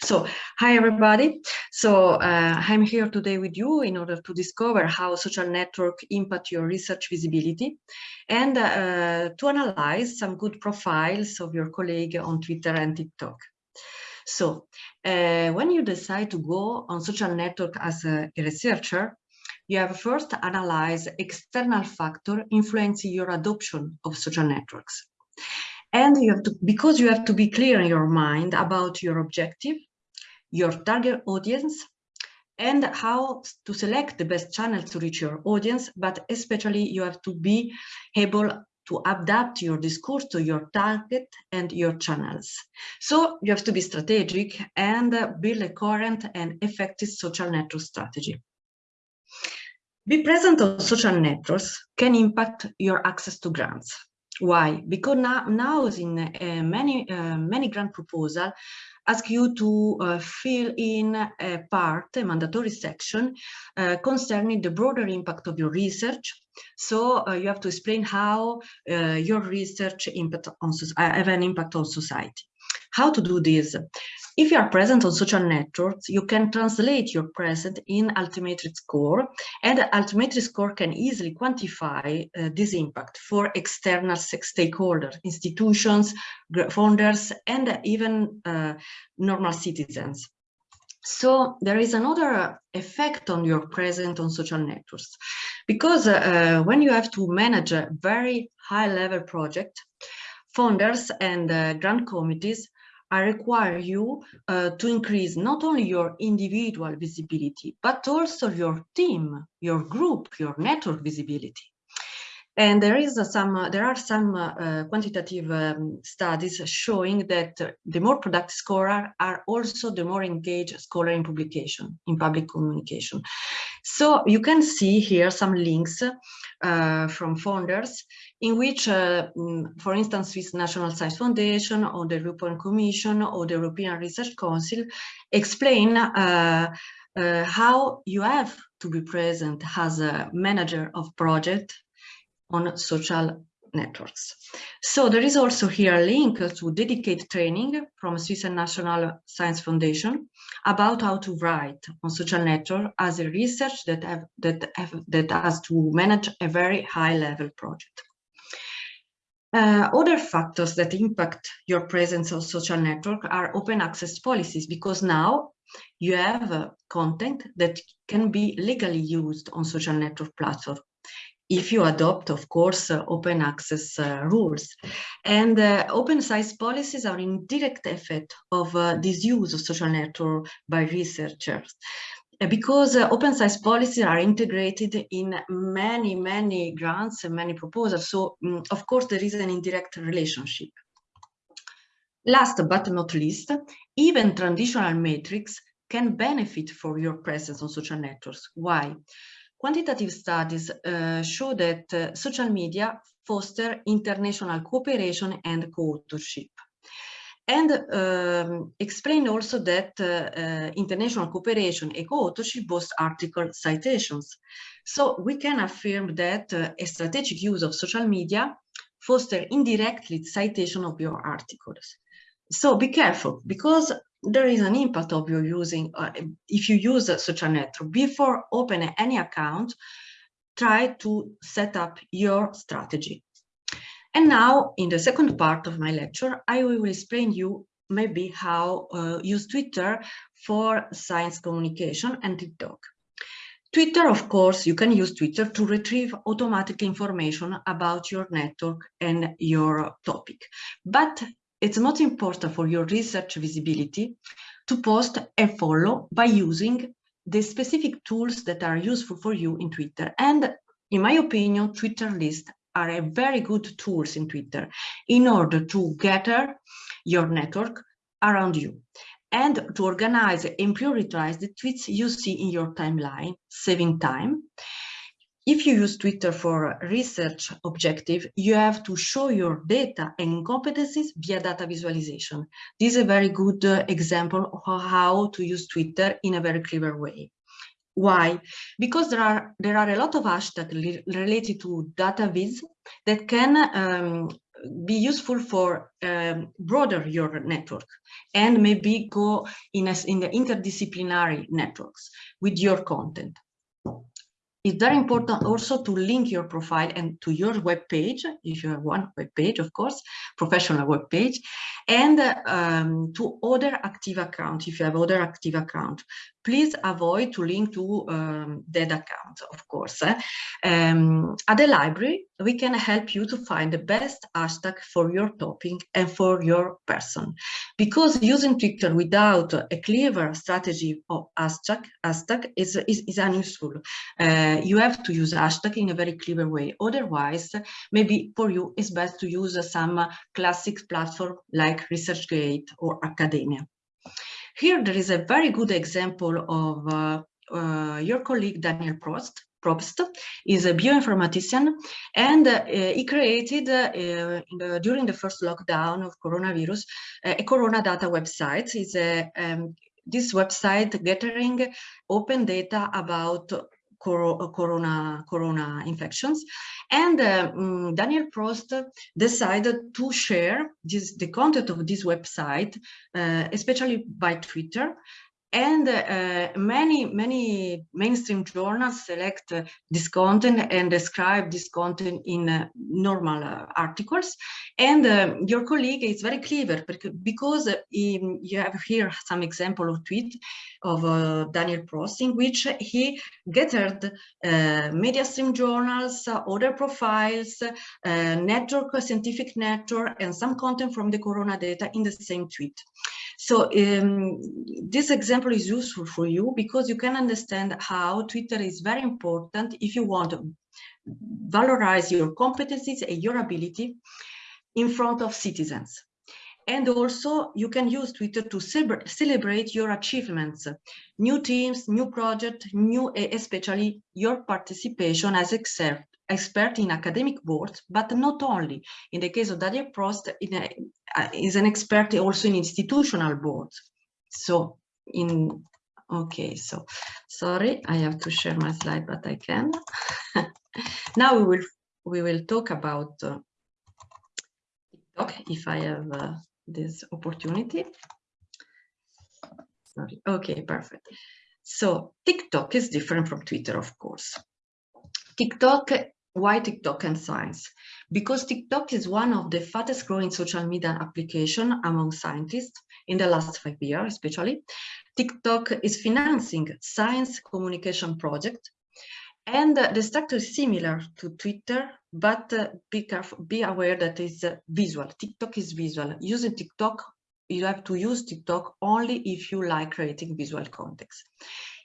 So, hi everybody. So, uh, I'm here today with you in order to discover how social network impact your research visibility and uh, to analyze some good profiles of your colleague on Twitter and TikTok. So, uh, when you decide to go on social network as a, researcher, you have first analyze external factor influencing your adoption of social networks. And you have to, because you have to be clear in your mind about your objective, your target audience, and how to select the best channel to reach your audience, but especially you have to be able to adapt your discourse to your target and your channels. So you have to be strategic and build a current and effective social network strategy. Be present on social networks can impact your access to grants. Why? Because now, now in uh, many uh, many grant proposal ask you to uh, fill in a part, a mandatory section uh, concerning the broader impact of your research. So uh, you have to explain how uh, your research impact on have an impact on society. How to do this? If you are present on social networks, you can translate your presence in Altmetric score, and Altmetric score can easily quantify uh, this impact for external stakeholders, institutions, founders, and even uh, normal citizens. So there is another effect on your presence on social networks, because uh, when you have to manage a very high level project, founders and uh, grant committees I require you uh, to increase not only your individual visibility, but also your team, your group, your network visibility. And there is some, uh, there are some uh, quantitative um, studies showing that the more productive scholar are also the more engaged scholar in publication, in public communication. So you can see here some links uh, from founders in which, uh, mm, for instance, Swiss National Science Foundation or the European Commission or the European Research Council explain uh, uh, how you have to be present as a manager of project on social networks. So there is also here a link to dedicated training from Swiss National Science Foundation about how to write on social network as a research that have, that have, that has to manage a very high level project. Uh, other factors that impact your presence on social network are open access policies because now you have uh, content that can be legally used on social network platform if you adopt, of course, uh, open access uh, rules. And uh, open science policies are in direct effect of uh, this use of social network by researchers uh, because uh, open science policies are integrated in many, many grants and many proposals. So, um, of course, there is an indirect relationship. Last but not least, even traditional metrics can benefit for your presence on social networks. Why? Quantitative studies uh, show that uh, social media foster international cooperation and co-authorship. And um, explain also that uh, international cooperation and co-authorship boost article citations. So we can affirm that a strategic use of social media foster indirectly citation of your articles. So be careful because there is an impact of your using, uh, if you use such a network, before opening any account, try to set up your strategy. And now, in the second part of my lecture, I will explain you maybe how uh, use Twitter for science communication and TikTok. Twitter, of course, you can use Twitter to retrieve automatic information about your network and your topic. But it's not important for your research visibility to post and follow by using the specific tools that are useful for you in Twitter. And in my opinion, Twitter lists are a very good tools in Twitter in order to gather your network around you and to organize and prioritize the tweets you see in your timeline, saving time if you use Twitter for research objective, you have to show your data and competencies via data visualization. This is a very good uh, example of how to use Twitter in a very clever way. Why? Because there are there are a lot of hashtags related to data viz that can um, be useful for um, broader your network and maybe go in, a, in the interdisciplinary networks with your content. It's very important also to link your profile and to your web page, if you have one web page, of course, professional web page, and um, to other active account, if you have other active account please avoid to link to um, dead accounts, of course. Eh? Um, at the library, we can help you to find the best hashtag for your topic and for your person. Because using Twitter without a clever strategy of hashtag, hashtag is, is, is unuseful. Uh, you have to use hashtag in a very clever way. Otherwise, maybe for you, it's best to use some classic platform like ResearchGate or Academia. Here there is a very good example of uh, uh, your colleague Daniel Prost. Probst is a bioinformatician and uh, he created uh, the, during the first lockdown of coronavirus a corona data website. It's a um, this website gathering open data about corona corona infections. And uh, um, daniel probst decided to share this the content of this website uh, especially by twitter and uh, many many mainstream journals select uh, this content and describe this content in uh, normal uh, articles. And uh, your colleague is very clever because he, you have here some example of tweet of uh, Daniel Probst in which he gathered media stream journals other profiles network scientific network and some content from the corona data in the same tweet so um, this example is useful for you because you can understand how Twitter is very important if you want to valorize your competencies and your ability in front of citizens. And also you can use Twitter to celebrate your achievements, new teams, new project, new, especially your participation as expert expert in academic boards, but not only. In the case of Daniel Probst, uh, is an expert also in institutional boards. So in, okay, so sorry, I have to share my slide, but I can. now we will, we will talk about uh, TikTok, if I have uh, this opportunity. Sorry, okay, perfect. So TikTok is different from Twitter, of course. TikTok why TikTok and science? Because TikTok is one of the fastest growing social media application among scientists in the last five years, especially. TikTok is financing science communication project and the structure is similar to Twitter, but uh, be, careful, be aware that it's uh, visual. TikTok is visual. Using TikTok, you have to use TikTok only if you like creating visual context.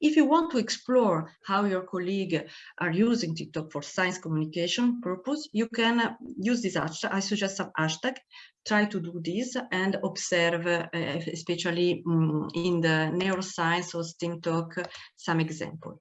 If you want to explore how your colleague are using TikTok for science communication purpose, you can uh, use this hashtag. I suggest some hashtag. Try to do this and observe, uh, especially um, in the neuroscience or STEAM talk, some example.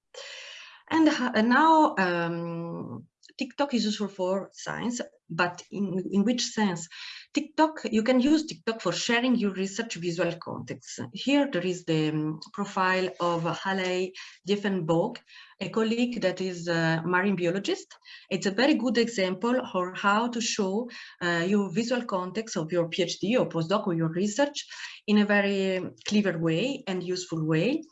And uh, now um, TikTok is useful for science, but in, in which sense? TikTok, you can use TikTok for sharing your research visual context. Here there is the um, profile of Halle Diefenbach, a colleague that is a marine biologist. It's a very good example of how to show uh, your visual context of your PhD or postdoc or your research in a very clever way and useful way.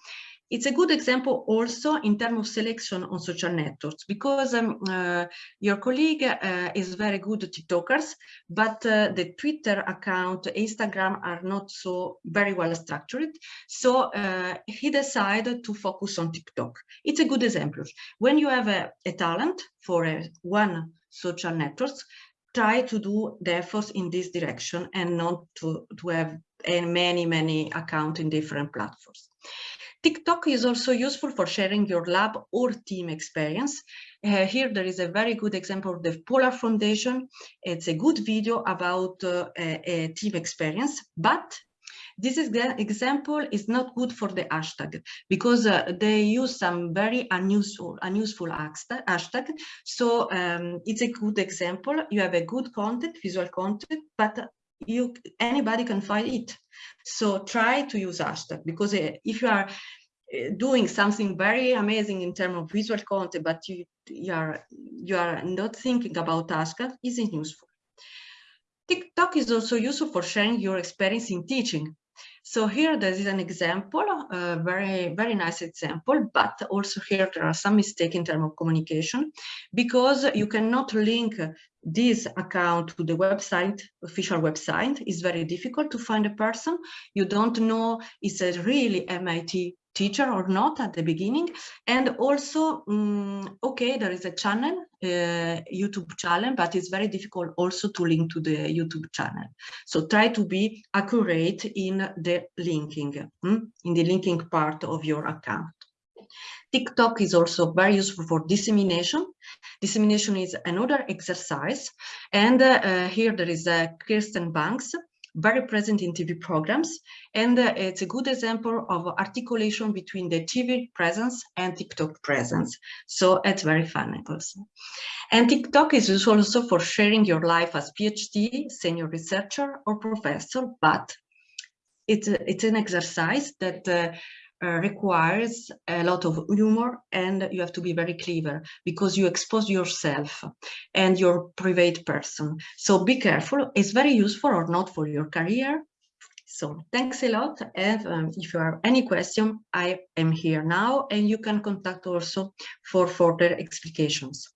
It's a good example also in terms of selection on social networks because um, uh, your colleague uh, is very good at TikTokers, but uh, the Twitter account, Instagram are not so very well structured. So uh, he decided to focus on TikTok. It's a good example. When you have a, a talent for a, one social networks, try to do the efforts in this direction and not to, to have many, many accounts in different platforms. TikTok is also useful for sharing your lab or team experience. Uh, here there is a very good example of the Polar Foundation. It's a good video about uh, a, team experience, but this is example is not good for the hashtag because uh, they use some very unuseful, unuseful hashtag. So um, it's a good example. You have a good content, visual content, but you anybody can find it. So try to use hashtag because uh, if you are Uh, doing something very amazing in terms of visual content, but you, you are you are not thinking about hashtag, isn't useful. TikTok is also useful for sharing your experience in teaching. So here there is an example, a very, very nice example, but also here there are some mistakes in terms of communication because you cannot link this account to the website, official website. It's very difficult to find a person. You don't know is a really MIT teacher or not at the beginning. And also, um, okay, there is a channel, uh, YouTube channel, but it's very difficult also to link to the YouTube channel. So try to be accurate in the linking, um, in the linking part of your account. TikTok is also very useful for dissemination. Dissemination is another exercise. And uh, here there is uh, Kirsten Banks very present in TV programs. And uh, it's a good example of articulation between the TV presence and TikTok presence. So it's very fun also. And TikTok is useful also for sharing your life as PhD, senior researcher or professor, but it's, it's an exercise that uh, uh, requires a lot of humor and you have to be very clever because you expose yourself and your private person. So be careful. It's very useful or not for your career. So thanks a lot. And um, if you have any question, I am here now and you can contact also for further explications.